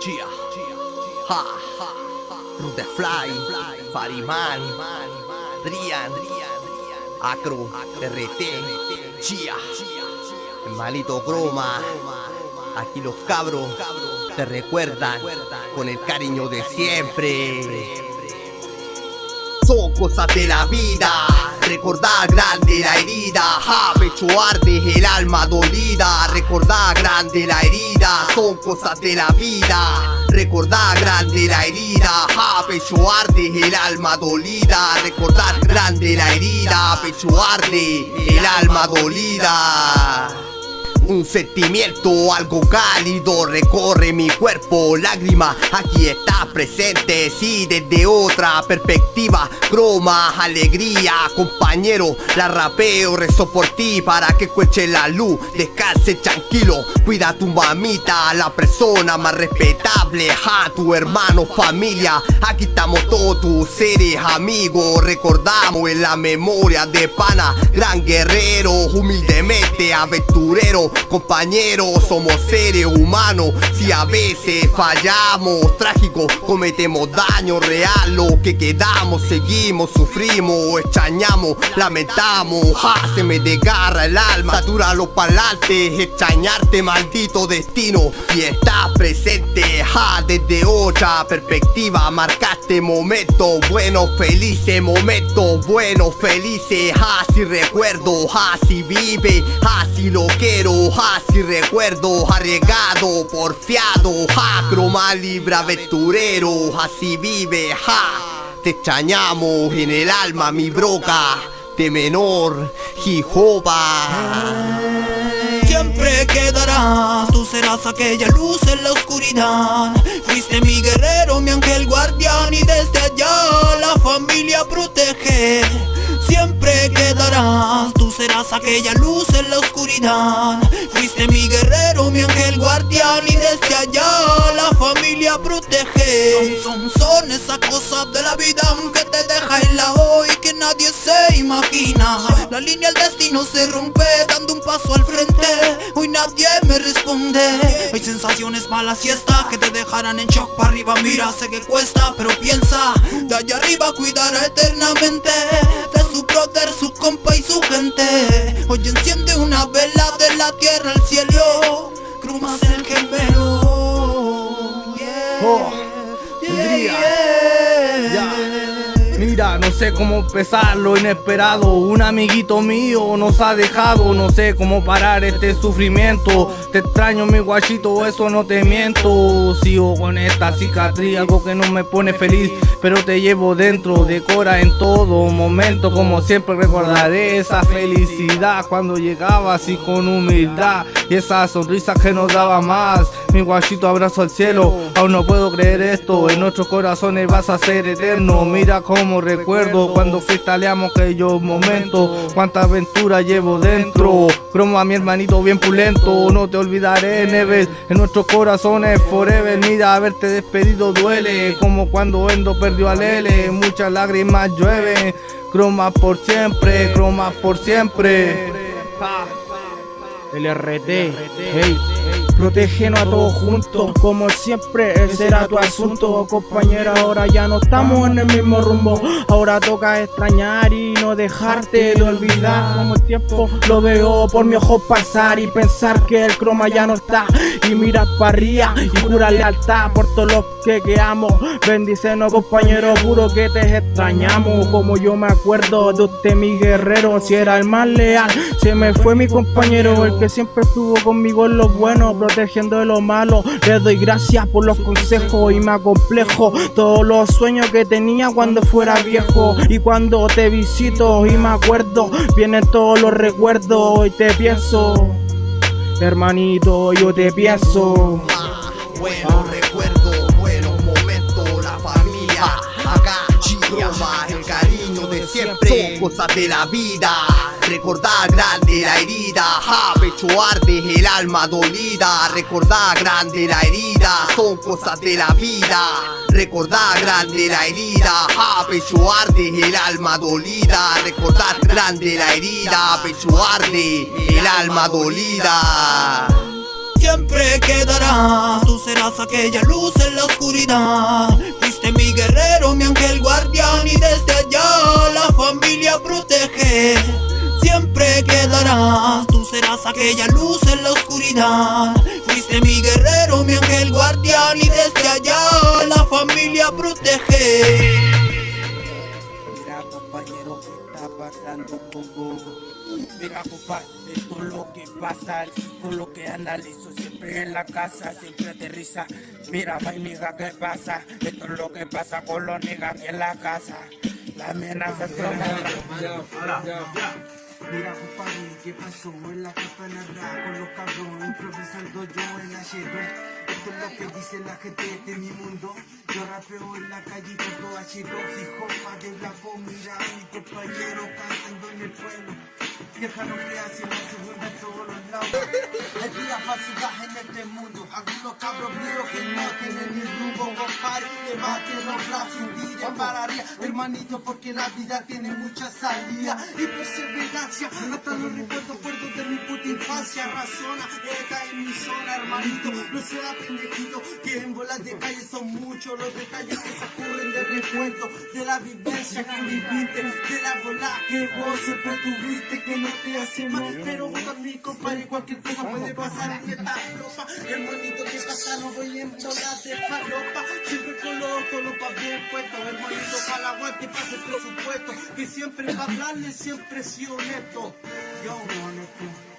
Gia, Ha, Rute Fly, Fariman, Drian, Acro, RT, Chia, el malito Croma, aquí los cabros te recuerdan con el cariño de siempre. Son cosas de la vida. Recordar grande la herida. Ja, Pecho arde, el alma dolida. Recordar grande la herida Son cosas de la vida. Recordar grande la herida ja, Pecho arde, el alma dolida. Recordar grande la herida Pecho arde, el alma dolida un sentimiento algo cálido recorre mi cuerpo Lágrima aquí está presente Sí, desde otra perspectiva Croma, alegría, compañero La rapeo, rezo por ti Para que cueche la luz Descanse tranquilo Cuida a tu mamita La persona más respetable A tu hermano, familia Aquí estamos todos tus seres amigos Recordamos en la memoria de pana Gran guerrero, humildemente aventurero Compañeros, somos seres humanos. Si a veces fallamos, trágico Cometemos daño real. Lo que quedamos, seguimos, sufrimos Extrañamos, lamentamos. Ja, Se me desgarra el alma. Satura los palantes Extrañarte, maldito destino. Y estás presente ja, Desde otra perspectiva. Marcaste momentos buenos, felices Momentos buenos, felices. Ja, Si recuerdo, ja, si vive Ja, si lo quiero si recuerdo arriesgado, porfiado, ja, croma libre aventurero, así vive, ja. Te extrañamos en el alma, mi broca, de menor, Jehová. Siempre quedarás, tú serás aquella luz en la oscuridad. Fuiste mi guerrero, mi ángel guardián, y desde allá la familia protege. Siempre quedarás, tú serás aquella luz en la oscuridad. Fuiste mi guerrero, mi ángel guardián y desde allá la familia protege. Son, son, son esas cosas de la vida que te deja en la hoy que nadie se imagina. La línea del destino se rompe sensaciones malas y estas que te dejarán en shock para arriba Mira, sé que cuesta, pero piensa De allá arriba cuidará eternamente su brother, su compa y su gente. Hoy enciende una vela de la tierra al cielo Crumas el gemelo oh, No sé cómo empezar lo inesperado. Un amiguito mío nos ha dejado No sé cómo parar este sufrimiento. Te extraño mi guachito, eso no te miento. Sigo con esta cicatriz, algo que no me pone feliz Pero te llevo dentro, decora en todo momento Como siempre recordaré esa felicidad Cuando llegaba así con humildad Y esa sonrisa que nos daba más Mi guachito abrazo al cielo. Aún no puedo creer esto. En nuestros corazones vas a ser eterno. Mira cómo recuerdo cuando freestyleamos aquellos momentos. Cuánta aventura llevo dentro. Cromo mi hermanito bien pulento. No te olvidaré Neves En nuestros corazones forever. Mira haberte despedido duele. Como cuando Endo perdió a Lele Muchas lágrimas llueven. Croma por siempre Croma por siempre. LRT, hey Protégenos a todos juntos, como siempre, ese será tu asunto Compañera, ahora ya no estamos en el mismo rumbo. Ahora toca extrañar y no dejarte de olvidar. Como el tiempo lo veo por mi ojo pasar Y pensar que el croma ya no está. Y mirar para arriba y jura lealtad por todos los que quedamos Bendícenos compañero, puro que te extrañamos. Como yo me acuerdo de usted mi guerrero Si era el más leal, se me fue mi compañero El que siempre estuvo conmigo en lo bueno protegiendo de lo malo. Le doy gracias por los consejos y me acomplejo todos los sueños que tenía cuando fuera viejo. Y cuando te visito y me acuerdo, vienen todos los recuerdos y te pienso. Hermanito, yo te pienso. Buenos recuerdos, buenos momentos, la familia. Acá, el cariño de siempre. Son cosas de la vida. Recordar grande la herida, ja, pecho el alma dolida. Recordar grande la herida, son cosas de la vida. Recordar grande la herida, ja, pecho el alma dolida. Recordar grande la herida, pecho arde, el alma dolida. Siempre quedarás, tú serás aquella luz en la oscuridad. Fuiste mi guerrero, mi ángel serás aquella luz en la oscuridad. Fuiste mi guerrero, mi ángel guardián Y desde allá la familia protege. Mira compañero, ¿qué está pasando conmigo? Mira compadre, esto es lo que pasa. Con lo que analizo siempre en la casa Siempre aterriza. Mira vainiga, ¿qué pasa? Esto es lo que pasa con los niggas en la casa. La amenaza es Mira compadre, ¿qué pasó? En la campanada con los cabrones improvisando yo en la Esto es lo que dice la gente de mi mundo. Yo rapeo en la calle todo H2 Fijo de la comida Mi compañero cantando en el pueblo. Lo que hace la segunda en todos los lados. Hay pura falsidad en este mundo. Algunos cabros míos que no tienen ni rumbo Compadre, que baten los brazos día pararía. Hermanito porque la vida tiene mucha salida Y perseverancia. Hasta los recuerdos puertos de mi puta infancia. Razona, esta es mi zona hermanito. No sea pendejito que en bolas de calle son muchos Los detalles que se ocurren de recuerdo De la vivencia que viviste De la bola que vos siempre tuviste Que no te hace mal Pero vos también compadre cualquier cosa puede pasar en esta ropa. Hermanito que pasa no voy en bolas de falopa. Siempre con los pa' bien puestos. Hermanito para la aguante pase el presupuesto Que siempre va a hablarle siempre sí honesto. Yo honesto